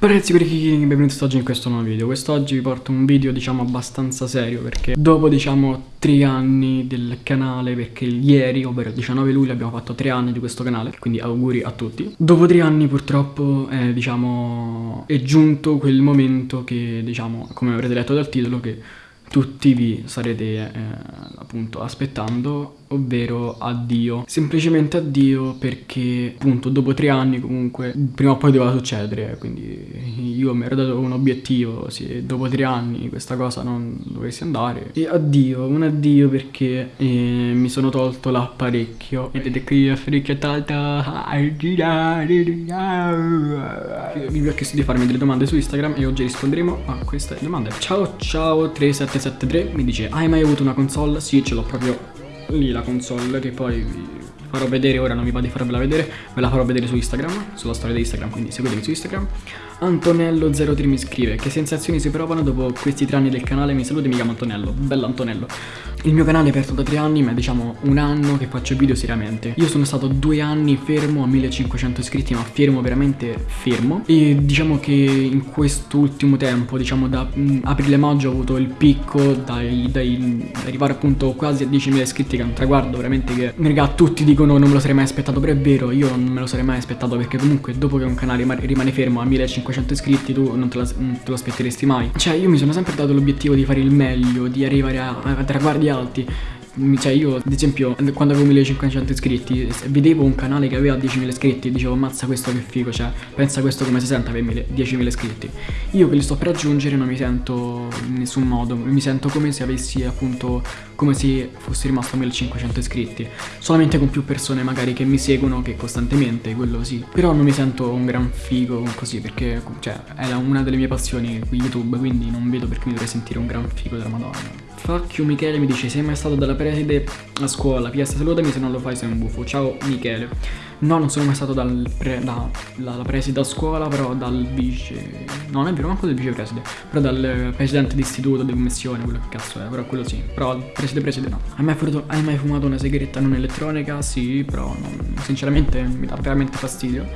Ragazzi, benvenuti oggi in questo nuovo video. Quest'oggi vi porto un video diciamo abbastanza serio Perché dopo diciamo tre anni del canale Perché ieri, ovvero il 19 luglio abbiamo fatto tre anni di questo canale Quindi auguri a tutti. Dopo tre anni purtroppo eh, diciamo è giunto quel momento che diciamo come avrete letto dal titolo Che tutti vi sarete eh, appunto aspettando ovvero addio. Semplicemente addio perché appunto dopo tre anni comunque prima o poi doveva succedere, quindi io mi ero dato un obiettivo, se dopo tre anni questa cosa non dovesse andare. E addio, un addio perché eh, mi sono tolto l'apparecchio. Vedete qui tolto a girare. Vi ho chiesto di farmi delle domande su Instagram e oggi risponderemo a queste domande. Ciao ciao 3773 mi dice hai mai avuto una console? Sì, ce l'ho proprio lì la console che poi farò vedere, ora non mi va di farvela vedere, ve la farò vedere su Instagram, sulla storia di Instagram, quindi seguitemi su Instagram. Antonello03 mi scrive, che sensazioni si provano dopo questi tre anni del canale, mi saluti, mi chiamo Antonello, bello Antonello. Il mio canale è aperto da tre anni, ma è diciamo un anno che faccio video seriamente. Io sono stato due anni fermo a 1500 iscritti, ma fermo, veramente fermo. E diciamo che in quest'ultimo tempo, diciamo da mm, aprile-maggio ho avuto il picco dai, dai arrivare appunto quasi a 10.000 iscritti, che è un traguardo veramente che, raga, tutti dicono non me lo sarei mai aspettato, però è vero, io non me lo sarei mai aspettato perché comunque dopo che un canale rimane fermo a 1500 iscritti tu non te, la, non te lo aspetteresti mai. Cioè io mi sono sempre dato l'obiettivo di fare il meglio, di arrivare a, a traguardi alti cioè io ad esempio quando avevo 1500 iscritti vedevo un canale che aveva 10.000 iscritti e dicevo ammazza questo che figo cioè pensa questo come si sente avere 10.000 iscritti. Io che li sto per raggiungere non mi sento in nessun modo mi sento come se avessi appunto come se fossi rimasto a 1500 iscritti. Solamente con più persone magari che mi seguono che costantemente quello sì. Però non mi sento un gran figo così perché cioè è una delle mie passioni YouTube quindi non vedo perché mi dovrei sentire un gran figo della madonna Fuck you Michele mi dice sei mai stato dalla preside a scuola? PS salutami se non lo fai sei un buffo. Ciao Michele. No non sono mai stato dal pre, da, dalla preside a scuola però dal vice No non è vero manco del vicepreside Però dal presidente d'istituto di commissione quello che cazzo è Però quello sì Però preside preside no. Hai mai, fumato, hai mai fumato una sigaretta non elettronica? Sì però non, sinceramente mi dà veramente fastidio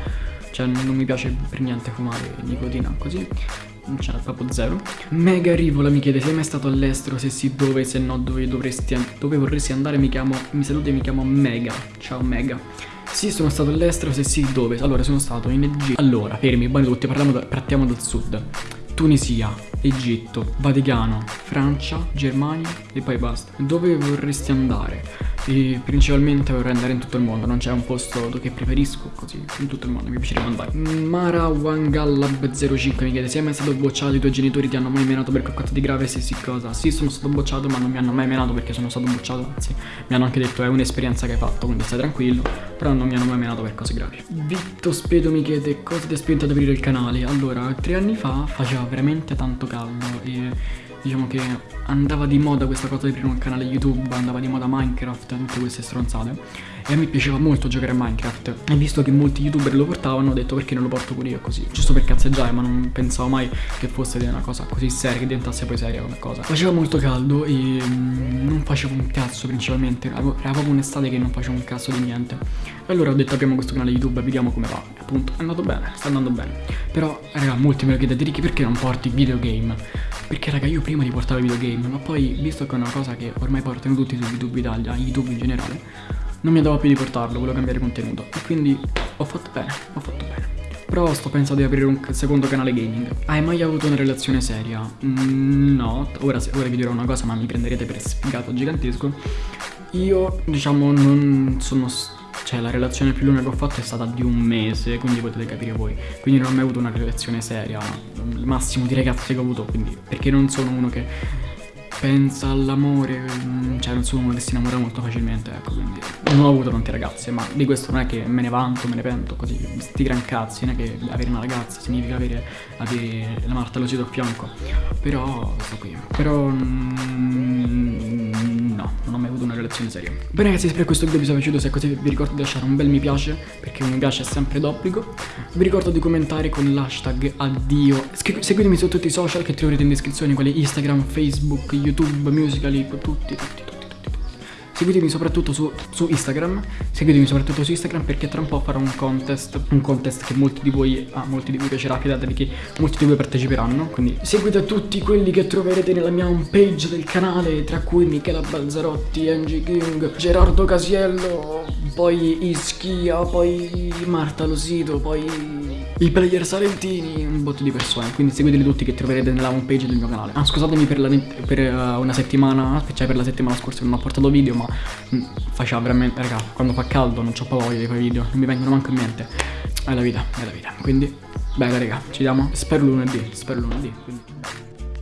Cioè non mi piace per niente fumare nicotina così c'è proprio zero. Mega Rivola mi chiede sei mai stato all'estero, se sì dove, se no dove dovresti dove vorresti andare, mi chiamo, mi saluti e mi chiamo Mega. Ciao Mega. Sì, sono stato all'estero, se sì dove? Allora, sono stato in Egitto. Allora, fermi, buoni tutti, da, partiamo dal sud. Tunisia, Egitto, Vaticano, Francia, Germania e poi basta. Dove vorresti andare? e principalmente vorrei andare in tutto il mondo, non c'è un posto che preferisco, così in tutto il mondo mi piacerebbe andare. Mara Wangallab05 mi chiede, sei mai stato bocciato, i tuoi genitori ti hanno mai menato per qualcosa di grave, se sì cosa? Sì, sono stato bocciato ma non mi hanno mai menato perché sono stato bocciato, anzi mi hanno anche detto è un'esperienza che hai fatto, quindi stai tranquillo, però non mi hanno mai menato per cose gravi. Vitto Spedo mi chiede, cosa ti ha spinto ad aprire il canale? Allora, tre anni fa faceva veramente tanto caldo e diciamo che andava di moda questa cosa di aprire un canale YouTube, andava di moda Minecraft, tutte queste stronzate. E a me piaceva molto giocare a Minecraft. E visto che molti youtuber lo portavano, ho detto perché non lo porto pure io così. Giusto per cazzeggiare, ma non pensavo mai che fosse una cosa così seria, che diventasse poi seria come cosa. Faceva molto caldo e mm, non facevo un cazzo principalmente. Era proprio un'estate che non facevo un cazzo di niente. E allora ho detto apriamo questo canale YouTube e vediamo come va. Appunto è andato bene, sta andando bene. Però, raga, molti me lo chiedete, Ricky, perché non porti videogame? Perché raga io prima li portavo videogame Ma poi visto che è una cosa che ormai portano tutti su YouTube Italia YouTube in generale Non mi andava più di portarlo, volevo cambiare contenuto E quindi ho fatto bene, ho fatto bene Però sto pensando di aprire un secondo canale gaming Hai mai avuto una relazione seria? Mm, no, ora, ora vi dirò una cosa ma mi prenderete per sfigato gigantesco Io diciamo non sono cioè la relazione più lunga che ho fatto è stata di un mese, quindi potete capire voi. Quindi non ho mai avuto una relazione seria, il massimo di ragazzi che ho avuto, quindi perché non sono uno che pensa all'amore, mm, cioè non sono uno che si innamora molto facilmente, ecco, quindi non ho avuto tante ragazze, ma di questo non è che me ne vanto, me ne pento, così, sti gran cazzi, non è che avere una ragazza significa avere, avere la Marta Losito a fianco, però sto qui, però... Mm, non ho mai avuto una relazione seria. Bene ragazzi, spero che questo video vi sia piaciuto, se è così vi ricordo di lasciare un bel mi piace, perché un mi piace è sempre d'obbligo. Vi ricordo di commentare con l'hashtag addio. Seguitemi su tutti i social che troverete in descrizione, quali Instagram, Facebook, YouTube, Musical.ly, tutti, tutti. Seguitemi soprattutto su, su Instagram, seguitemi soprattutto su Instagram perché tra un po' farò un contest, un contest che molti di voi, ah, molti di voi piacerà, fidatevi che molti di voi parteciperanno, quindi seguite tutti quelli che troverete nella mia homepage del canale, tra cui Michela Balzarotti, Angie King, Gerardo Casiello, poi Ischia, poi Marta Losito, poi i player salentini, un botto di persone, quindi seguiteli tutti che troverete nella homepage del mio canale. Ah, scusatemi per, la, per uh, una settimana, cioè per la settimana scorsa non ho portato video, ma mh, mm, faceva veramente, raga, quando fa caldo non ho voglia di quei video, non mi vengono manco in mente. È la vita, è la vita. Quindi, bella raga, ci vediamo, spero lunedì, spero lunedì. Quindi...